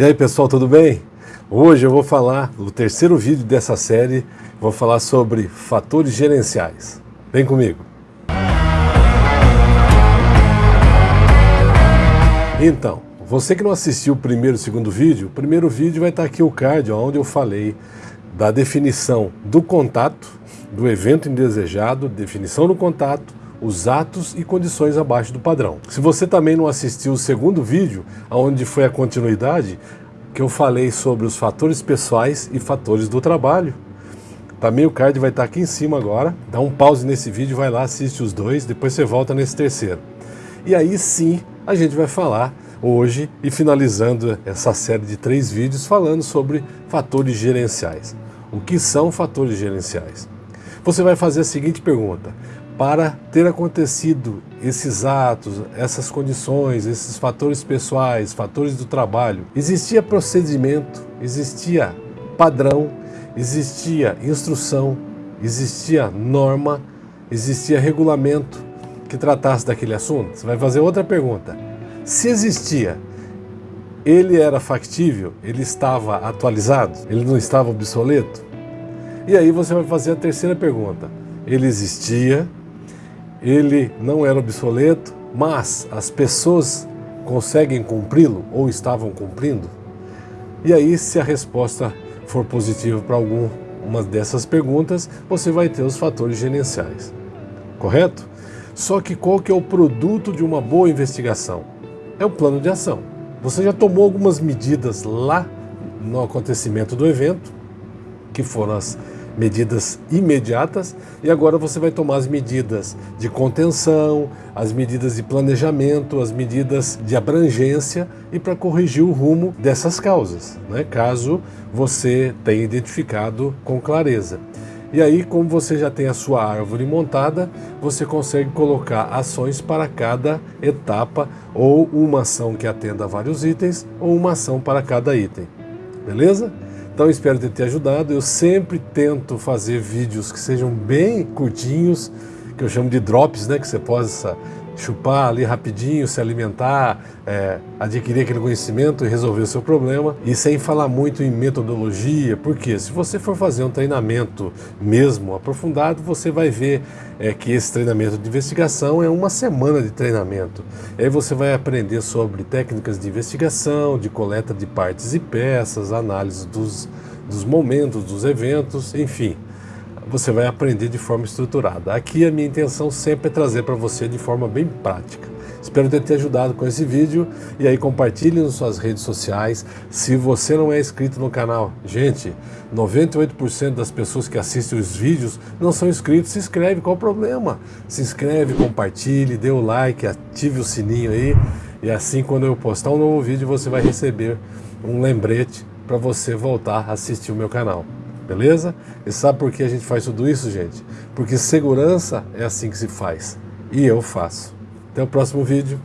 E aí pessoal, tudo bem? Hoje eu vou falar, no terceiro vídeo dessa série, vou falar sobre fatores gerenciais. Vem comigo! Então, você que não assistiu o primeiro e o segundo vídeo, o primeiro vídeo vai estar aqui o card, onde eu falei da definição do contato, do evento indesejado, definição do contato, os atos e condições abaixo do padrão. Se você também não assistiu o segundo vídeo, onde foi a continuidade, que eu falei sobre os fatores pessoais e fatores do trabalho, também o card vai estar aqui em cima agora. Dá um pause nesse vídeo, vai lá, assiste os dois, depois você volta nesse terceiro. E aí sim, a gente vai falar hoje e finalizando essa série de três vídeos falando sobre fatores gerenciais. O que são fatores gerenciais? Você vai fazer a seguinte pergunta, para ter acontecido esses atos, essas condições, esses fatores pessoais, fatores do trabalho, existia procedimento, existia padrão, existia instrução, existia norma, existia regulamento que tratasse daquele assunto? Você vai fazer outra pergunta. Se existia, ele era factível? Ele estava atualizado? Ele não estava obsoleto? E aí você vai fazer a terceira pergunta. Ele existia, ele não era obsoleto, mas as pessoas conseguem cumpri-lo ou estavam cumprindo? E aí, se a resposta for positiva para alguma dessas perguntas, você vai ter os fatores gerenciais, correto? Só que qual que é o produto de uma boa investigação? É o plano de ação. Você já tomou algumas medidas lá no acontecimento do evento, que foram as medidas imediatas e agora você vai tomar as medidas de contenção, as medidas de planejamento, as medidas de abrangência e para corrigir o rumo dessas causas, né? caso você tenha identificado com clareza. E aí, como você já tem a sua árvore montada, você consegue colocar ações para cada etapa, ou uma ação que atenda a vários itens, ou uma ação para cada item. Beleza? Então espero ter te ajudado. Eu sempre tento fazer vídeos que sejam bem curtinhos, que eu chamo de drops, né? Que você possa chupar ali rapidinho, se alimentar, é, adquirir aquele conhecimento e resolver o seu problema. E sem falar muito em metodologia, porque se você for fazer um treinamento mesmo aprofundado, você vai ver é, que esse treinamento de investigação é uma semana de treinamento. Aí você vai aprender sobre técnicas de investigação, de coleta de partes e peças, análise dos, dos momentos, dos eventos, enfim você vai aprender de forma estruturada. Aqui a minha intenção sempre é trazer para você de forma bem prática. Espero ter te ajudado com esse vídeo e aí compartilhe nas suas redes sociais. Se você não é inscrito no canal, gente, 98% das pessoas que assistem os vídeos não são inscritos, se inscreve, qual o problema? Se inscreve, compartilhe, dê o like, ative o sininho aí e assim quando eu postar um novo vídeo você vai receber um lembrete para você voltar a assistir o meu canal beleza? E sabe por que a gente faz tudo isso, gente? Porque segurança é assim que se faz. E eu faço. Até o próximo vídeo.